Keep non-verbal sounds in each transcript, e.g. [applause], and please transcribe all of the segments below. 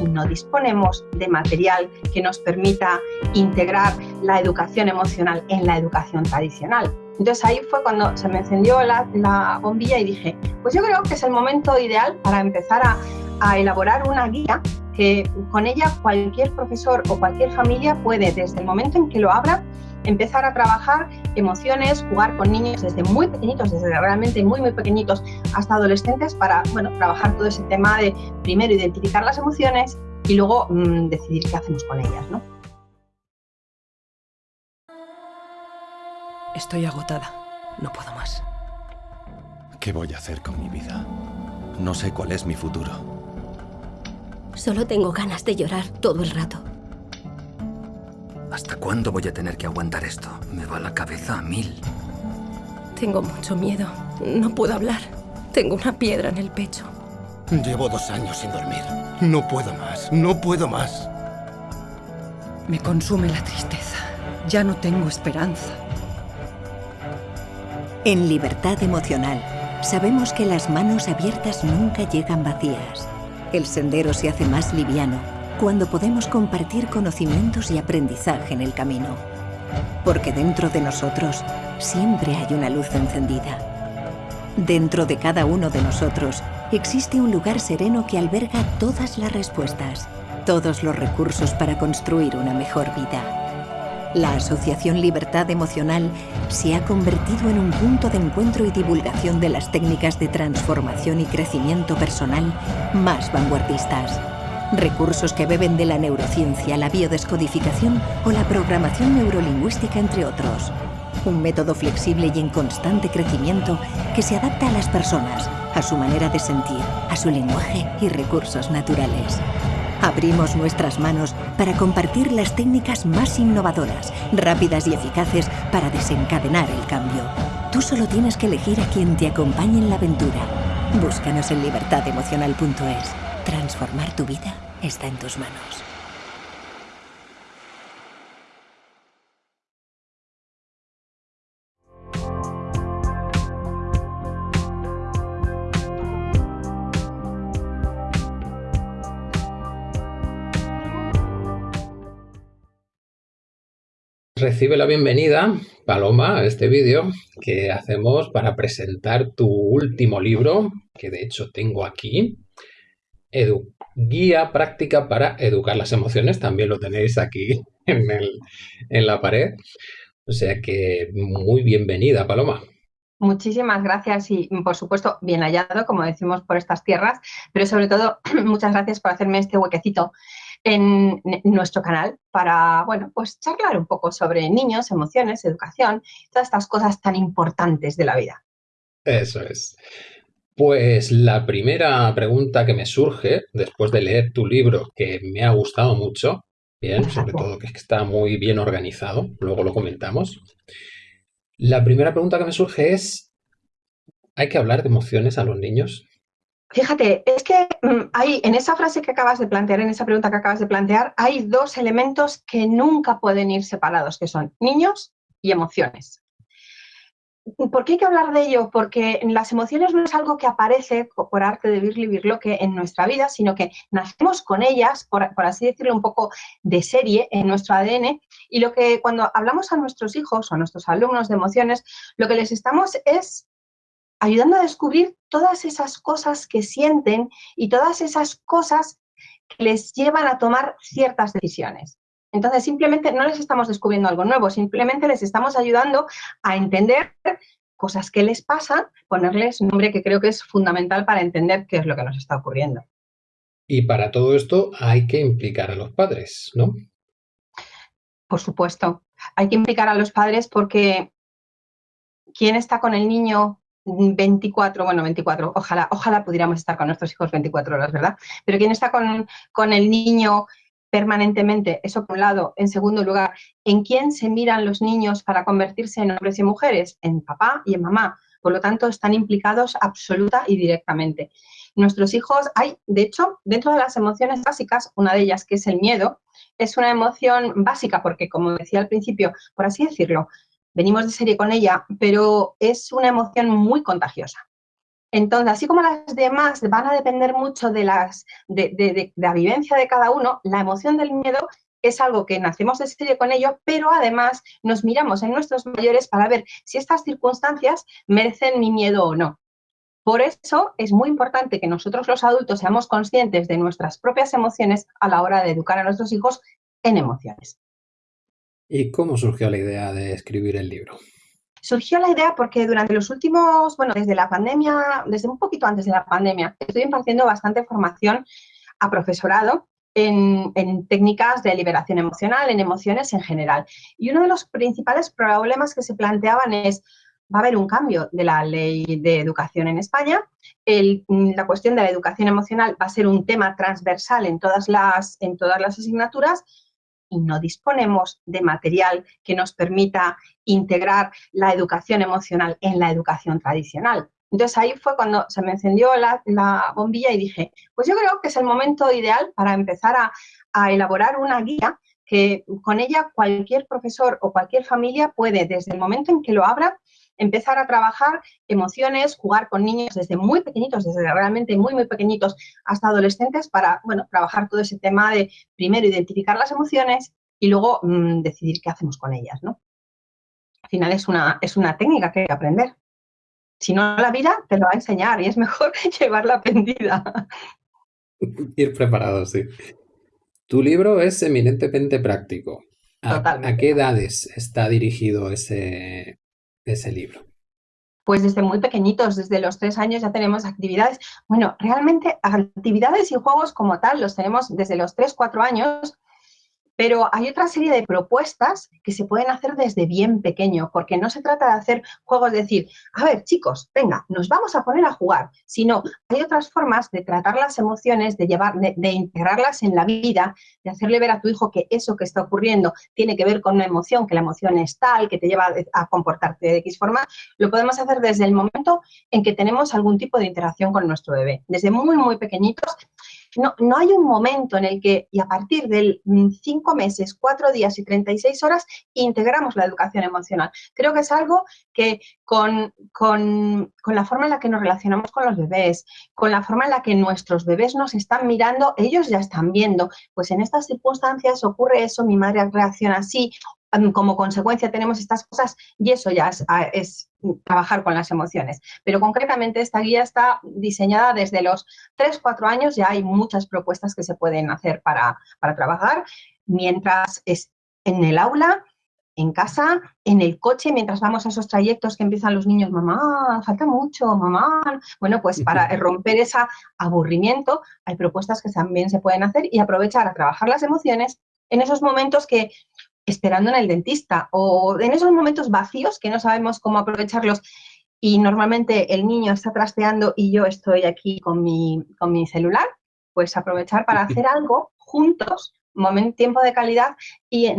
y no disponemos de material que nos permita integrar la educación emocional en la educación tradicional. Entonces ahí fue cuando se me encendió la, la bombilla y dije, pues yo creo que es el momento ideal para empezar a, a elaborar una guía que con ella cualquier profesor o cualquier familia puede, desde el momento en que lo abra, empezar a trabajar emociones, jugar con niños desde muy pequeñitos, desde realmente muy, muy pequeñitos hasta adolescentes para, bueno, trabajar todo ese tema de primero identificar las emociones y luego mmm, decidir qué hacemos con ellas, ¿no? Estoy agotada. No puedo más. ¿Qué voy a hacer con mi vida? No sé cuál es mi futuro. Solo tengo ganas de llorar todo el rato. ¿Hasta cuándo voy a tener que aguantar esto? Me va la cabeza a mil. Tengo mucho miedo. No puedo hablar. Tengo una piedra en el pecho. Llevo dos años sin dormir. No puedo más. No puedo más. Me consume la tristeza. Ya no tengo esperanza. En Libertad Emocional, sabemos que las manos abiertas nunca llegan vacías. El sendero se hace más liviano cuando podemos compartir conocimientos y aprendizaje en el camino. Porque dentro de nosotros siempre hay una luz encendida. Dentro de cada uno de nosotros existe un lugar sereno que alberga todas las respuestas, todos los recursos para construir una mejor vida. La Asociación Libertad Emocional se ha convertido en un punto de encuentro y divulgación de las técnicas de transformación y crecimiento personal más vanguardistas. Recursos que beben de la neurociencia, la biodescodificación o la programación neurolingüística, entre otros. Un método flexible y en constante crecimiento que se adapta a las personas, a su manera de sentir, a su lenguaje y recursos naturales. Abrimos nuestras manos para compartir las técnicas más innovadoras, rápidas y eficaces para desencadenar el cambio. Tú solo tienes que elegir a quien te acompañe en la aventura. Búscanos en libertademocional.es. Transformar tu vida está en tus manos. Recibe la bienvenida, Paloma, a este vídeo que hacemos para presentar tu último libro, que de hecho tengo aquí, Edu Guía Práctica para Educar las Emociones, también lo tenéis aquí [laughs] en, el, en la pared. O sea que muy bienvenida, Paloma. Muchísimas gracias y, por supuesto, bien hallado, como decimos, por estas tierras, pero sobre todo, [clears throat] muchas gracias por hacerme este huequecito en nuestro canal para, bueno, pues charlar un poco sobre niños, emociones, educación, todas estas cosas tan importantes de la vida. Eso es. Pues la primera pregunta que me surge después de leer tu libro, que me ha gustado mucho, bien, sobre todo que está muy bien organizado, luego lo comentamos. La primera pregunta que me surge es, ¿hay que hablar de emociones a los niños? Fíjate, es que mm, hay, en esa frase que acabas de plantear, en esa pregunta que acabas de plantear, hay dos elementos que nunca pueden ir separados, que son niños y emociones. ¿Por qué hay que hablar de ello? Porque las emociones no es algo que aparece por arte de Birli que en nuestra vida, sino que nacemos con ellas, por, por, así decirlo, un poco de serie en nuestro ADN. Y lo que cuando hablamos a nuestros hijos o a nuestros alumnos de emociones, lo que les estamos es ayudando a descubrir todas esas cosas que sienten y todas esas cosas que les llevan a tomar ciertas decisiones. Entonces, simplemente no les estamos descubriendo algo nuevo, simplemente les estamos ayudando a entender cosas que les pasan, ponerles un nombre que creo que es fundamental para entender qué es lo que nos está ocurriendo. Y para todo esto hay que implicar a los padres, ¿no? Por supuesto, hay que implicar a los padres porque ¿quién está con el niño 24, bueno, 24, ojalá, ojalá pudiéramos estar con nuestros hijos 24 horas, ¿verdad? Pero ¿quién está con, con el niño permanentemente? Eso por un lado. En segundo lugar, ¿en quién se miran los niños para convertirse en hombres y mujeres? En papá y en mamá. Por lo tanto, están implicados absoluta y directamente. Nuestros hijos, hay, de hecho, dentro de las emociones básicas, una de ellas que es el miedo, es una emoción básica porque, como decía al principio, por así decirlo, venimos de serie con ella, pero es una emoción muy contagiosa. Entonces, así como las demás van a depender mucho de, las, de, la vivencia de cada uno, la emoción del miedo es algo que nacemos de serie con ello, pero además nos miramos en nuestros mayores para ver si estas circunstancias merecen mi miedo o no. Por eso es muy importante que nosotros los adultos seamos conscientes de nuestras propias emociones a la hora de educar a nuestros hijos en emociones. ¿Y cómo surgió la idea de escribir el libro? Surgió la idea porque durante los últimos, bueno, desde la pandemia, desde un poquito antes de la pandemia, estoy impartiendo bastante formación a profesorado en, técnicas de liberación emocional, en emociones en general. Y uno de los principales problemas que se planteaban es, va a haber un cambio de la ley de educación en España. la cuestión de la educación emocional va a ser un tema transversal en todas las, en todas las asignaturas y no disponemos de material que nos permita integrar la educación emocional en la educación tradicional. Entonces ahí fue cuando se me encendió la, bombilla y dije, pues yo creo que es el momento ideal para empezar a, a elaborar una guía que con ella cualquier profesor o cualquier familia puede, desde el momento en que lo abra, empezar a trabajar emociones, jugar con niños desde muy pequeñitos, desde realmente muy, muy pequeñitos hasta adolescentes para, bueno, trabajar todo ese tema de primero identificar las emociones y luego mm, decidir qué hacemos con ellas, ¿no? Al final es una, es una técnica que hay que aprender. Si no, la vida te lo va a enseñar y es mejor [laughs] llevarla aprendida. [laughs] Ir preparado, sí. Tu libro es eminentemente práctico. ¿A, qué edades está dirigido ese, ese libro? Pues desde muy pequeñitos, desde los tres años ya tenemos actividades. Bueno, realmente actividades y juegos como tal los tenemos desde los tres, cuatro años, pero hay otra serie de propuestas que se pueden hacer desde bien pequeño, porque no se trata de hacer juegos, de decir, a ver, chicos, venga, nos vamos a poner a jugar, sino hay otras formas de tratar las emociones, de, llevar, de, integrarlas en la vida, de hacerle ver a tu hijo que eso que está ocurriendo tiene que ver con una emoción, que la emoción es tal, que te lleva a comportarte de X forma, lo podemos hacer desde el momento en que tenemos algún tipo de interacción con nuestro bebé. Desde muy, muy pequeñitos no, no hay un momento en el que, y a partir de mm, cinco meses, cuatro días y 36 horas, integramos la educación emocional. Creo que es algo que con, con, con, la forma en la que nos relacionamos con los bebés, con la forma en la que nuestros bebés nos están mirando, ellos ya están viendo, pues en estas circunstancias ocurre eso, mi madre reacciona así, como consecuencia tenemos estas cosas y eso ya es, trabajar con las emociones. Pero concretamente esta guía está diseñada desde los 3, 4 años, ya hay muchas propuestas que se pueden hacer para, para trabajar, mientras es en el aula, en casa, en el coche, mientras vamos a esos trayectos que empiezan los niños, mamá, falta mucho, mamá. Bueno, pues [laughs] para romper ese aburrimiento hay propuestas que también se pueden hacer y aprovechar a trabajar las emociones en esos momentos que esperando en el dentista o en esos momentos vacíos que no sabemos cómo aprovecharlos y normalmente el niño está trasteando y yo estoy aquí con mi, con mi celular, pues aprovechar para hacer algo juntos, momento, tiempo de calidad y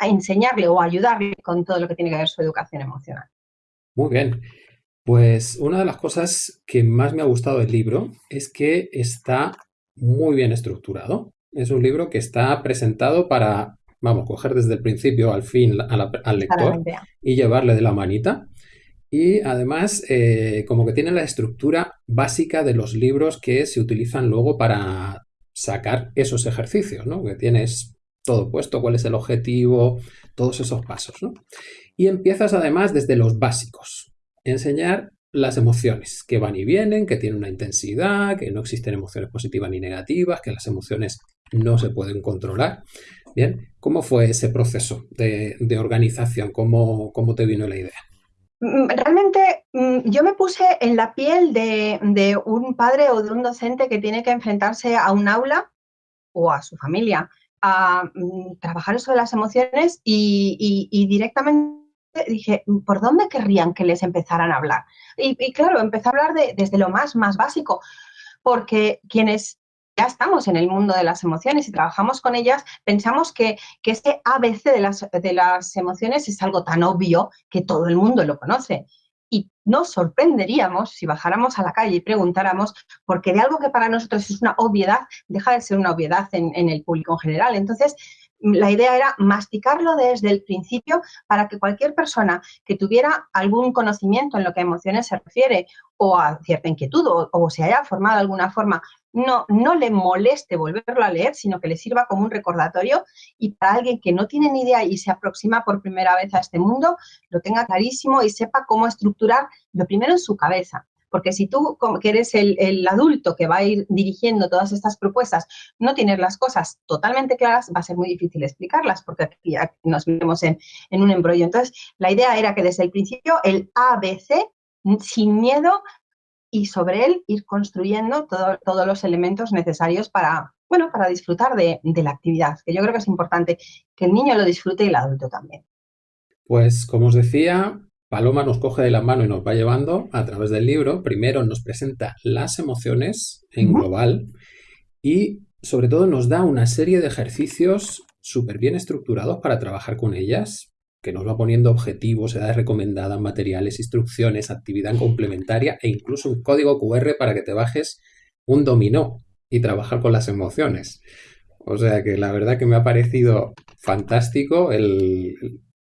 enseñarle o ayudarle con todo lo que tiene que ver su educación emocional. Muy bien. Pues una de las cosas que más me ha gustado del libro es que está muy bien estructurado. Es un libro que está presentado para vamos, coger desde el principio al fin al lector y llevarle de la manita. Y además, eh, como que tiene la estructura básica de los libros que se utilizan luego para sacar esos ejercicios, ¿no? Que tienes todo puesto, cuál es el objetivo, todos esos pasos, ¿no? Y empiezas además desde los básicos. Enseñar las emociones que van y vienen, que tienen una intensidad, que no existen emociones positivas ni negativas, que las emociones no se pueden controlar. Bien, ¿cómo fue ese proceso de, organización? ¿Cómo, ¿Cómo, te vino la idea? Mm, realmente mm, yo me puse en la piel de, un padre o de un docente que tiene que enfrentarse a un aula o a su familia a mm, trabajar de las emociones y, directamente dije, ¿por dónde querrían que les empezaran a hablar? Y, claro, empecé a hablar de, desde lo más, más básico, porque quienes ya estamos en el mundo de las emociones y trabajamos con ellas, pensamos que, que ese ABC de las, de las emociones es algo tan obvio que todo el mundo lo conoce. y nos sorprenderíamos si bajáramos a la calle y preguntáramos, porque de algo que para nosotros es una obviedad, deja de ser una obviedad en, en el público en general. Entonces, la idea era masticarlo desde el principio para que cualquier persona que tuviera algún conocimiento en lo que a emociones se refiere o a cierta inquietud o, se haya formado de alguna forma, no, no le moleste volverlo a leer, sino que le sirva como un recordatorio y para alguien que no tiene ni idea y se aproxima por primera vez a este mundo, lo tenga clarísimo y sepa cómo estructurar lo primero en su cabeza. Porque si tú, que eres el, adulto que va a ir dirigiendo todas estas propuestas, no tienes las cosas totalmente claras, va a ser muy difícil explicarlas, porque aquí nos vemos en, un embrollo. Entonces, la idea era que desde el principio el ABC, sin miedo, y sobre él ir construyendo todos los elementos necesarios para, bueno, para disfrutar de, de, la actividad, que yo creo que es importante que el niño lo disfrute y el adulto también. Pues como os decía, Paloma nos coge de la mano y nos va llevando a través del libro. Primero nos presenta las emociones en global y sobre todo nos da una serie de ejercicios súper bien estructurados para trabajar con ellas, que nos va poniendo objetivos, edades recomendadas, materiales, instrucciones, actividad complementaria e incluso un código QR para que te bajes un dominó y trabajar con las emociones. O sea que la verdad que me ha parecido fantástico el,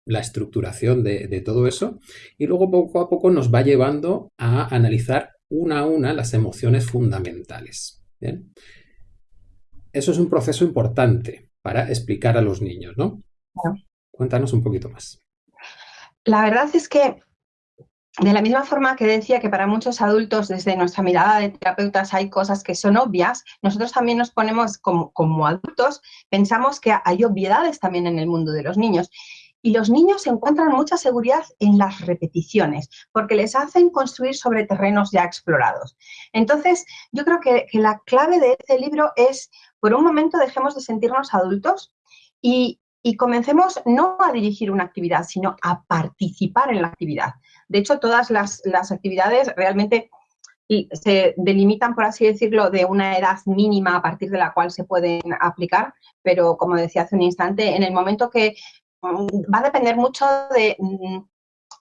la estructuración de, todo eso y luego poco a poco nos va llevando a analizar una a una las emociones fundamentales. Eso es un proceso importante para explicar a los niños, ¿no? Cuéntanos un poquito más. La verdad es que de la misma forma que decía que para muchos adultos desde nuestra mirada de terapeutas hay cosas que son obvias, nosotros también nos ponemos como, como adultos, pensamos que hay obviedades también en el mundo de los niños. Y los niños encuentran mucha seguridad en las repeticiones, porque les hacen construir sobre terrenos ya explorados. Entonces, yo creo que, la clave de este libro es, por un momento, dejemos de sentirnos adultos y, comencemos no a dirigir una actividad, sino a participar en la actividad. De hecho, todas las, las actividades realmente se delimitan, por así decirlo, de una edad mínima a partir de la cual se pueden aplicar, pero como decía hace un instante, en el momento que va a depender mucho mm,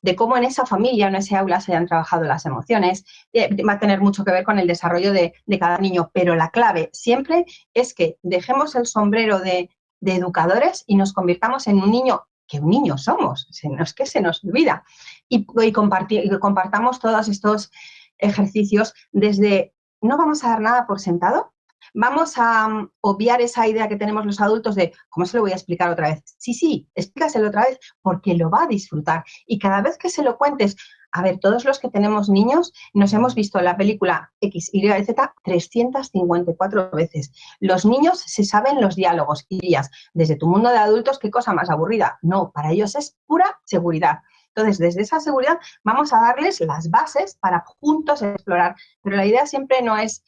de, cómo en esa familia, en ese aula se hayan trabajado las emociones, eh, va a tener mucho que ver con el desarrollo de, cada niño, pero la clave siempre es que dejemos el sombrero de, educadores y nos convirtamos en un niño que un niño somos, es que se nos olvida, y, y compartamos todos estos ejercicios desde no vamos a dar nada por sentado, vamos a mm, obviar esa idea que tenemos los adultos de, ¿cómo se lo voy a explicar otra vez? Sí, sí, explícaselo otra vez porque lo va a disfrutar. Y cada vez que se lo cuentes, a ver, todos los que tenemos niños nos hemos visto la película X, Y, Z 354 veces. Los niños se saben los diálogos y dirías, desde tu mundo de adultos, qué cosa más aburrida. No, para ellos es pura seguridad. Entonces, desde esa seguridad vamos a darles las bases para juntos explorar. Pero la idea siempre no es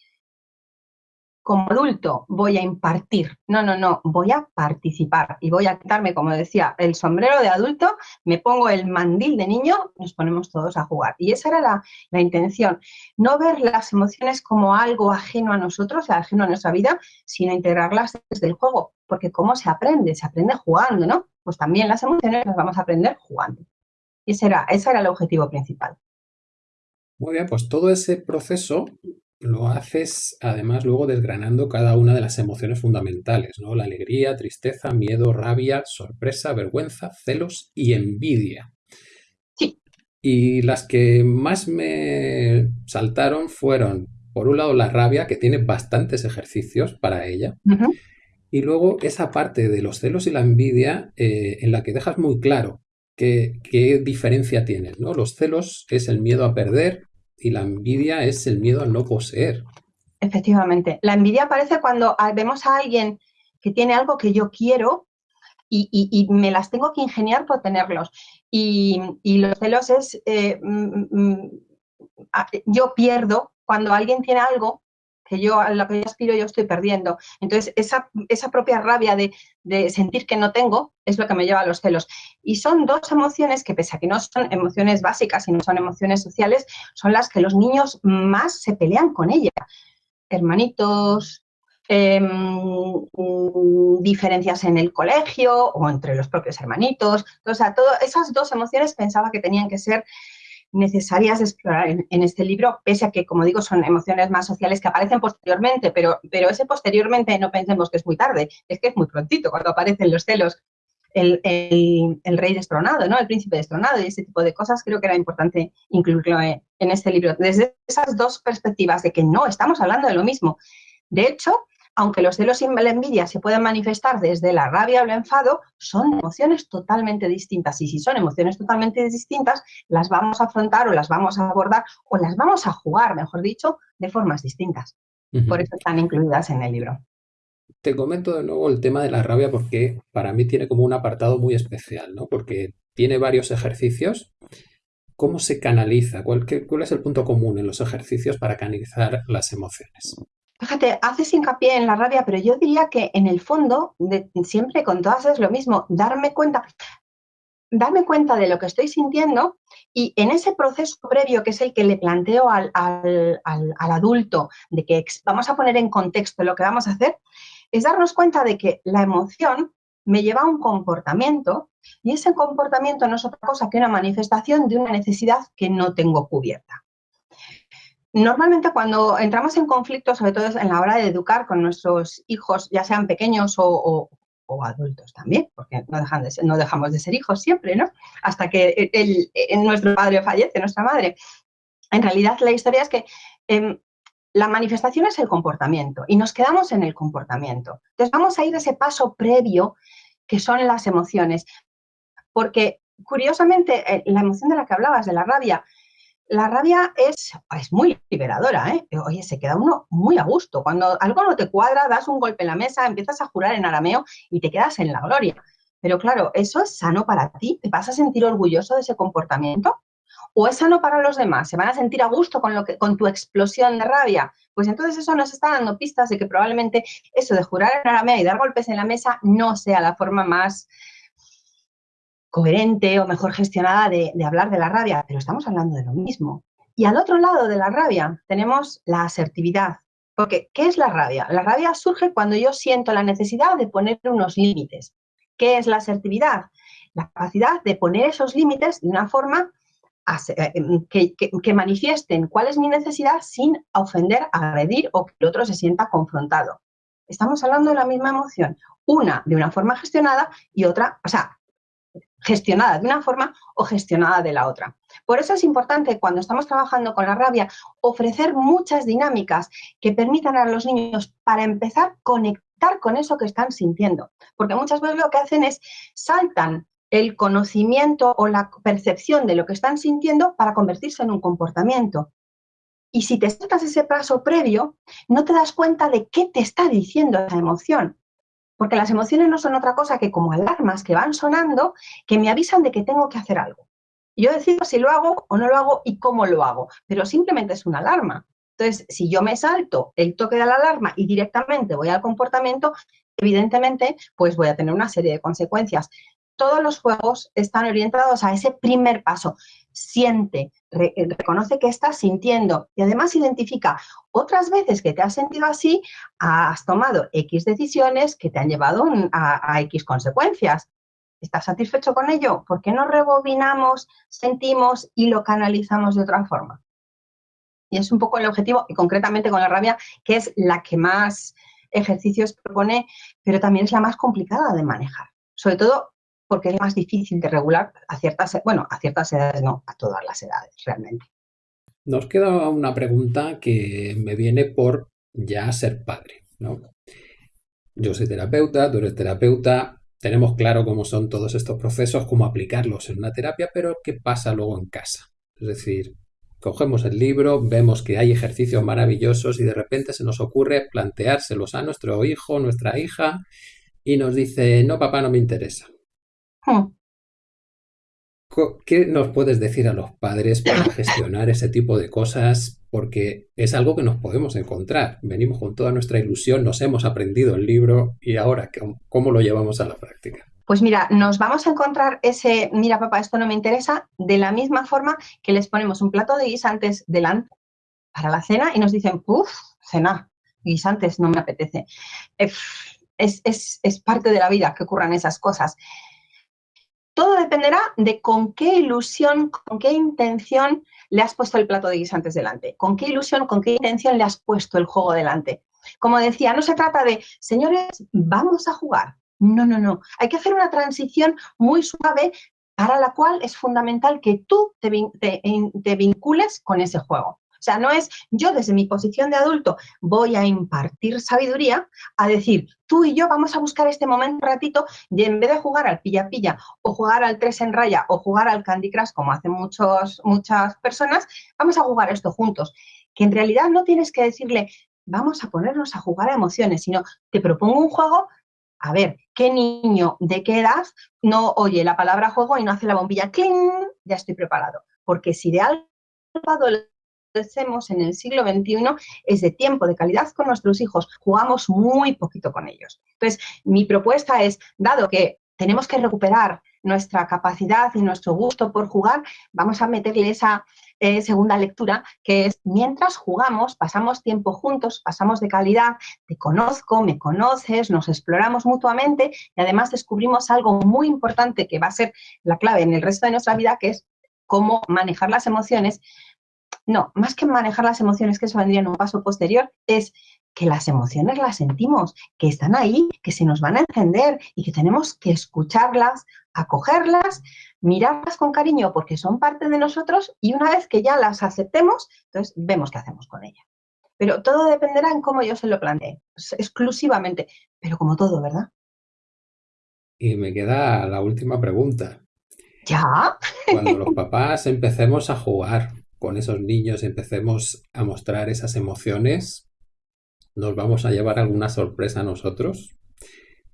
como adulto voy a impartir, no, no, no, voy a participar y voy a quitarme, como decía, el sombrero de adulto, me pongo el mandil de niño, nos ponemos todos a jugar. Y esa era la, la intención, no ver las emociones como algo ajeno a nosotros, ajeno a nuestra vida, sino integrarlas desde el juego, porque ¿cómo se aprende? Se aprende jugando, ¿no? Pues también las emociones las vamos a aprender jugando. Y ese era, ese era el objetivo principal. Muy bien, pues todo ese proceso lo haces además luego desgranando cada una de las emociones fundamentales, ¿no? La alegría, tristeza, miedo, rabia, sorpresa, vergüenza, celos y envidia. Sí. Y las que más me saltaron fueron, por un lado, la rabia, que tiene bastantes ejercicios para ella, y luego esa parte de los celos y la envidia eh, en la que dejas muy claro qué, qué diferencia tienes, ¿no? Los celos es el miedo a perder, y la envidia es el miedo a no poseer. Efectivamente. La envidia aparece cuando vemos a alguien que tiene algo que yo quiero y, me las tengo que ingeniar por tenerlos. Y, los celos es, eh, mm, mm, yo pierdo cuando alguien tiene algo que yo a lo que yo aspiro yo estoy perdiendo. Entonces, esa, esa propia rabia de, de, sentir que no tengo es lo que me lleva a los celos. Y son dos emociones que, pese a que no son emociones básicas y no son emociones sociales, son las que los niños más se pelean con ella. Hermanitos, em, diferencias en el colegio o entre los propios hermanitos. O sea, todas esas dos emociones pensaba que tenían que ser necesarias de explorar en, este libro, pese a que, como digo, son emociones más sociales que aparecen posteriormente, pero, pero ese posteriormente no pensemos que es muy tarde, es que es muy prontito cuando aparecen los celos, el, rey destronado, ¿no? el príncipe destronado y ese tipo de cosas, creo que era importante incluirlo en este libro. Desde esas dos perspectivas de que no, estamos hablando de lo mismo. De hecho, aunque los celos y la envidia se pueden manifestar desde la rabia o el enfado, son emociones totalmente distintas. Y si son emociones totalmente distintas, las vamos a afrontar o las vamos a abordar o las vamos a jugar, mejor dicho, de formas distintas. Por eso están incluidas en el libro. Te comento de nuevo el tema de la rabia porque para mí tiene como un apartado muy especial, ¿no? Porque tiene varios ejercicios. ¿Cómo se canaliza? ¿Cuál, ¿Cuál es el punto común en los ejercicios para canalizar las emociones? Fíjate, haces hincapié en la rabia, pero yo diría que en el fondo, siempre con todas es lo mismo, darme cuenta, darme cuenta de lo que estoy sintiendo y en ese proceso previo, que es el que le planteo al, adulto, de que vamos a poner en contexto lo que vamos a hacer, es darnos cuenta de que la emoción me lleva a un comportamiento y ese comportamiento no es otra cosa que una manifestación de una necesidad que no tengo cubierta. Normalmente cuando entramos en conflicto, sobre todo en la hora de educar con nuestros hijos, ya sean pequeños o, adultos también, porque no, dejamos de ser hijos siempre, ¿no? Hasta que nuestro padre fallece, nuestra madre. En realidad la historia es que em, la manifestación es el comportamiento y nos quedamos en el comportamiento. Entonces vamos a ir a ese paso previo que son las emociones, porque curiosamente eh, la emoción de la que hablabas, de la rabia, la rabia es, es muy liberadora, ¿eh? Oye, se queda uno muy a gusto. Cuando algo no te cuadra, das un golpe en la mesa, empiezas a jurar en arameo y te quedas en la gloria. Pero claro, ¿eso es sano para ti? ¿Te vas a sentir orgulloso de ese comportamiento? ¿O es sano para los demás? ¿Se van a sentir a gusto con, lo que, con tu explosión de rabia? Pues entonces eso nos está dando pistas de que probablemente eso de jurar en arameo y dar golpes en la mesa no sea la forma más coherente o mejor gestionada de, hablar de la rabia, pero estamos hablando de lo mismo. Y al otro lado de la rabia tenemos la asertividad. Porque, ¿qué es la rabia? La rabia surge cuando yo siento la necesidad de poner unos límites. ¿Qué es la asertividad? La capacidad de poner esos límites de una forma eh, que, que, manifiesten cuál es mi necesidad sin ofender, agredir o que el otro se sienta confrontado. Estamos hablando de la misma emoción, una de una forma gestionada y otra, o sea, gestionada de una forma o gestionada de la otra. Por eso es importante cuando estamos trabajando con la rabia ofrecer muchas dinámicas que permitan a los niños para empezar conectar con eso que están sintiendo. Porque muchas veces lo que hacen es saltan el conocimiento o la percepción de lo que están sintiendo para convertirse en un comportamiento. Y si te saltas ese paso previo, no te das cuenta de qué te está diciendo esa emoción. Porque las emociones no son otra cosa que como alarmas que van sonando que me avisan de que tengo que hacer algo. Yo decido si lo hago o no lo hago y cómo lo hago, pero simplemente es una alarma. Entonces, si yo me salto el toque de la alarma y directamente voy al comportamiento, evidentemente, pues voy a tener una serie de consecuencias. Todos los juegos están orientados a ese primer paso. Siente, reconoce que estás sintiendo y además identifica otras veces que te has sentido así, has tomado X decisiones que te han llevado a, X consecuencias. ¿Estás satisfecho con ello? ¿Por qué no rebobinamos, sentimos y lo canalizamos de otra forma? Y es un poco el objetivo, y concretamente con la rabia, que es la que más ejercicios propone, pero también es la más complicada de manejar. Sobre todo porque es más difícil de regular a ciertas, bueno, a ciertas edades, no, a todas las edades realmente. Nos queda una pregunta que me viene por ya ser padre, ¿no? Yo soy terapeuta, tú eres terapeuta, tenemos claro cómo son todos estos procesos, cómo aplicarlos en una terapia, pero ¿qué pasa luego en casa? Es decir, cogemos el libro, vemos que hay ejercicios maravillosos y de repente se nos ocurre planteárselos a nuestro hijo, nuestra hija, y nos dice, no, papá, no me interesa. Hmm. ¿Qué nos puedes decir a los padres para [coughs] gestionar ese tipo de cosas? Porque es algo que nos podemos encontrar. Venimos con toda nuestra ilusión, nos hemos aprendido el libro y ahora, ¿cómo lo llevamos a la práctica? Pues mira, nos vamos a encontrar ese, mira papá, esto no me interesa, de la misma forma que les ponemos un plato de guisantes delante para la cena y nos dicen, uff, cena, guisantes, no me apetece. Es, es, es parte de la vida que ocurran esas cosas todo dependerá de con qué ilusión, con qué intención le has puesto el plato de guisantes delante, con qué ilusión, con qué intención le has puesto el juego delante. Como decía, no se trata de, señores, vamos a jugar. No, no, no. Hay que hacer una transición muy suave para la cual es fundamental que tú te, vincules con ese juego. O sea, no es yo desde mi posición de adulto voy a impartir sabiduría a decir, tú y yo vamos a buscar este momento un ratito y en vez de jugar al pilla-pilla o jugar al tres en raya o jugar al Candy Crush como hacen muchos, muchas personas, vamos a jugar esto juntos. Que en realidad no tienes que decirle, vamos a ponernos a jugar a emociones, sino te propongo un juego a ver, ¿qué niño de qué edad no oye la palabra juego y no hace la bombilla ¡cling! Ya estoy preparado. Porque si de algo hacemos en el siglo XXI es de tiempo, de calidad con nuestros hijos. Jugamos muy poquito con ellos. Entonces, mi propuesta es, dado que tenemos que recuperar nuestra capacidad y nuestro gusto por jugar, vamos a meterle esa eh, segunda lectura, que es mientras jugamos, pasamos tiempo juntos, pasamos de calidad, te conozco, me conoces, nos exploramos mutuamente y además descubrimos algo muy importante que va a ser la clave en el resto de nuestra vida, que es cómo manejar las emociones no, más que manejar las emociones, que eso vendría en un paso posterior, es que las emociones las sentimos, que están ahí, que se nos van a encender y que tenemos que escucharlas, acogerlas, mirarlas con cariño porque son parte de nosotros y una vez que ya las aceptemos, entonces vemos qué hacemos con ellas. Pero todo dependerá en cómo yo se lo plantee, exclusivamente, pero como todo, ¿verdad? Y me queda la última pregunta. ¿Ya? Cuando [laughs] los papás empecemos a jugar con esos niños empecemos a mostrar esas emociones, nos vamos a llevar alguna sorpresa a nosotros.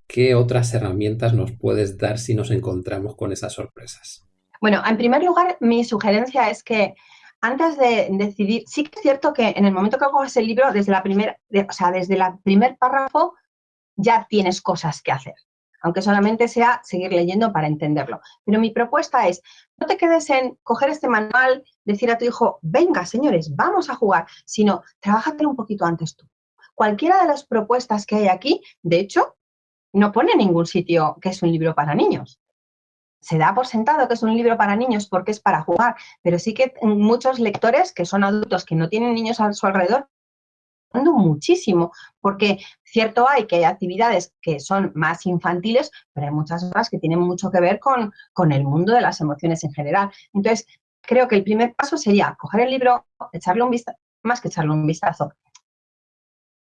¿Qué otras herramientas nos puedes dar si nos encontramos con esas sorpresas? Bueno, en primer lugar, mi sugerencia es que antes de decidir, sí que es cierto que en el momento que hago ese libro, desde la primera, o sea, desde el primer párrafo, ya tienes cosas que hacer aunque solamente sea seguir leyendo para entenderlo. Pero mi propuesta es, no te quedes en coger este manual, decir a tu hijo, venga, señores, vamos a jugar, sino trabájate un poquito antes tú. Cualquiera de las propuestas que hay aquí, de hecho, no pone en ningún sitio que es un libro para niños. Se da por sentado que es un libro para niños porque es para jugar, pero sí que muchos lectores que son adultos que no tienen niños a su alrededor muchísimo, porque cierto hay que hay actividades que son más infantiles, pero hay muchas otras que tienen mucho que ver con, con el mundo de las emociones en general. Entonces, creo que el primer paso sería coger el libro, echarle un vistazo, más que echarle un vistazo,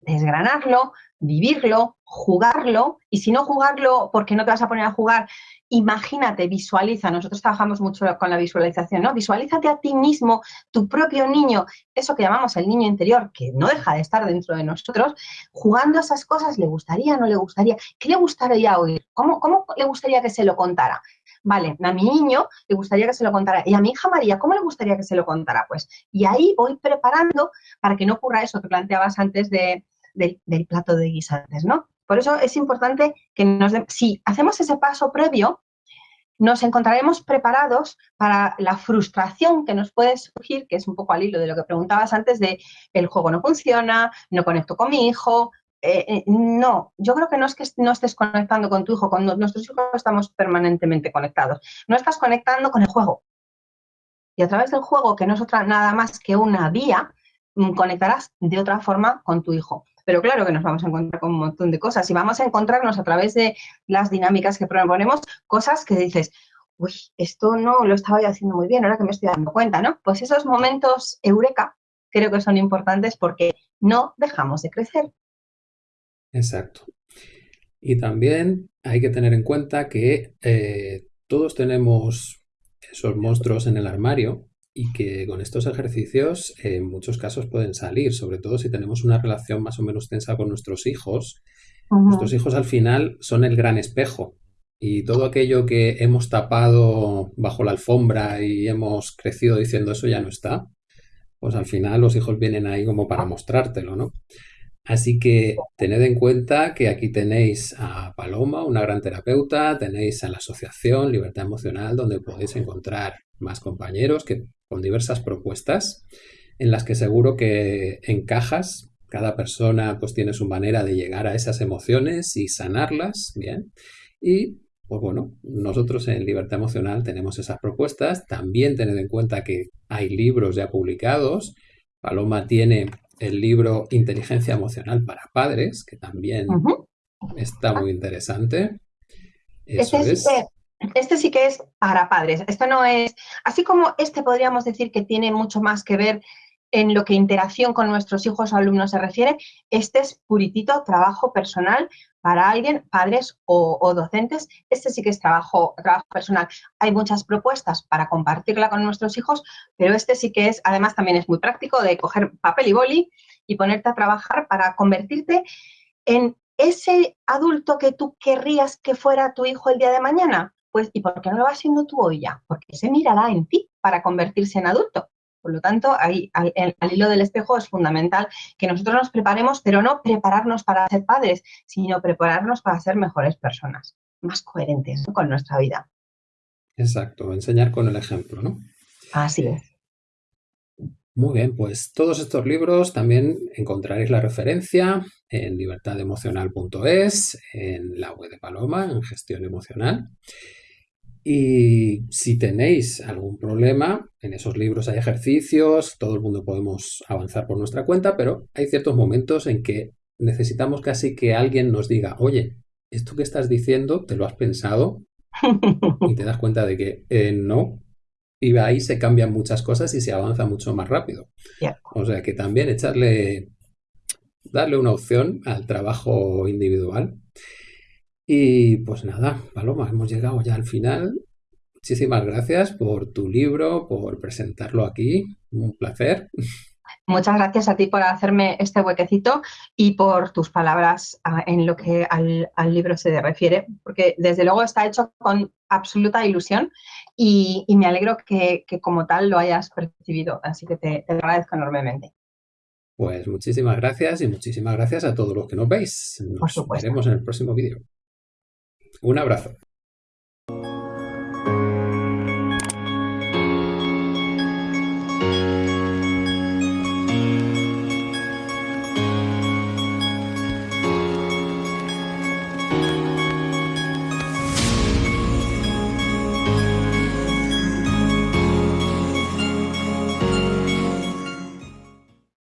desgranarlo, vivirlo, jugarlo, y si no jugarlo, porque no te vas a poner a jugar, imagínate, visualiza, nosotros trabajamos mucho con la visualización, ¿no? Visualízate a ti mismo, tu propio niño, eso que llamamos el niño interior, que no deja de estar dentro de nosotros, jugando esas cosas, ¿le gustaría, no le gustaría? ¿Qué le gustaría oír? ¿Cómo, cómo le gustaría que se lo contara? Vale, a mi niño le gustaría que se lo contara. Y a mi hija María, ¿cómo le gustaría que se lo contara? Pues, y ahí voy preparando para que no ocurra eso que planteabas antes de, del, plato de guisantes, ¿no? Por eso es importante que nos si hacemos ese paso previo, nos encontraremos preparados para la frustración que nos puede surgir, que es un poco al hilo de lo que preguntabas antes de el juego no funciona, no conecto con mi hijo. Eh, eh, no, yo creo que no es que no estés conectando con tu hijo, con nuestros hijos estamos permanentemente conectados. No estás conectando con el juego. Y a través del juego, que no es otra nada más que una vía, mm, conectarás de otra forma con tu hijo. Pero claro que nos vamos a encontrar con un montón de cosas y vamos a encontrarnos a través de las dinámicas que proponemos cosas que dices, uy, esto no lo estaba yo haciendo muy bien, ahora que me estoy dando cuenta, ¿no? Pues esos momentos eureka creo que son importantes porque no dejamos de crecer. Exacto. Y también hay que tener en cuenta que eh, todos tenemos esos monstruos en el armario y que con estos ejercicios en muchos casos pueden salir, sobre todo si tenemos una relación más o menos tensa con nuestros hijos. Nuestros hijos al final son el gran espejo y todo aquello que hemos tapado bajo la alfombra y hemos crecido diciendo eso ya no está, pues al final los hijos vienen ahí como para mostrártelo, ¿no? Así que tened en cuenta que aquí tenéis a Paloma, una gran terapeuta, tenéis a la Asociación Libertad Emocional, donde podéis encontrar más compañeros que con diversas propuestas en las que seguro que encajas. Cada persona pues tiene su manera de llegar a esas emociones y sanarlas, ¿bien? Y pues bueno, nosotros en Libertad Emocional tenemos esas propuestas. También tened en cuenta que hay libros ya publicados. Paloma tiene el libro Inteligencia Emocional para Padres, que también está muy interesante. Eso este, es. Este sí que es para padres. Esto no es, así como este podríamos decir que tiene mucho más que ver en lo que interacción con nuestros hijos o alumnos se refiere, este es puritito trabajo personal para alguien, padres o, docentes. Este sí que es trabajo, trabajo personal. Hay muchas propuestas para compartirla con nuestros hijos, pero este sí que es, además también es muy práctico de coger papel y boli y ponerte a trabajar para convertirte en ese adulto que tú querrías que fuera tu hijo el día de mañana. Pues, ¿y por qué no lo vas siendo tú hoy ya? Porque se mirará en ti para convertirse en adulto. Por lo tanto, ahí, al, hilo del espejo es fundamental que nosotros nos preparemos, pero no prepararnos para ser padres, sino prepararnos para ser mejores personas, más coherentes con nuestra vida. Exacto, enseñar con el ejemplo, ¿no? Así es. Muy bien, pues todos estos libros también encontraréis la referencia en libertademocional.es, en la web de Paloma, en gestión emocional. Y si tenéis algún problema, en esos libros hay ejercicios, todo el mundo podemos avanzar por nuestra cuenta, pero hay ciertos momentos en que necesitamos casi que alguien nos diga, oye, esto que estás diciendo, ¿te lo has pensado? [laughs] y te das cuenta de que eh, no. Y ahí se cambian muchas cosas y se avanza mucho más rápido. O sea que también echarle, darle una opción al trabajo individual y pues nada, Paloma, hemos llegado ya al final. Muchísimas gracias por tu libro, por presentarlo aquí. Un placer. Muchas gracias a ti por hacerme este huequecito y por tus palabras ah, en lo que al, libro se refiere, porque desde luego está hecho con absoluta ilusión y, me alegro que, como tal lo hayas percibido, así que te, te agradezco enormemente. Pues muchísimas gracias y muchísimas gracias a todos los que nos veis. Nos vemos en el próximo vídeo. Un abrazo.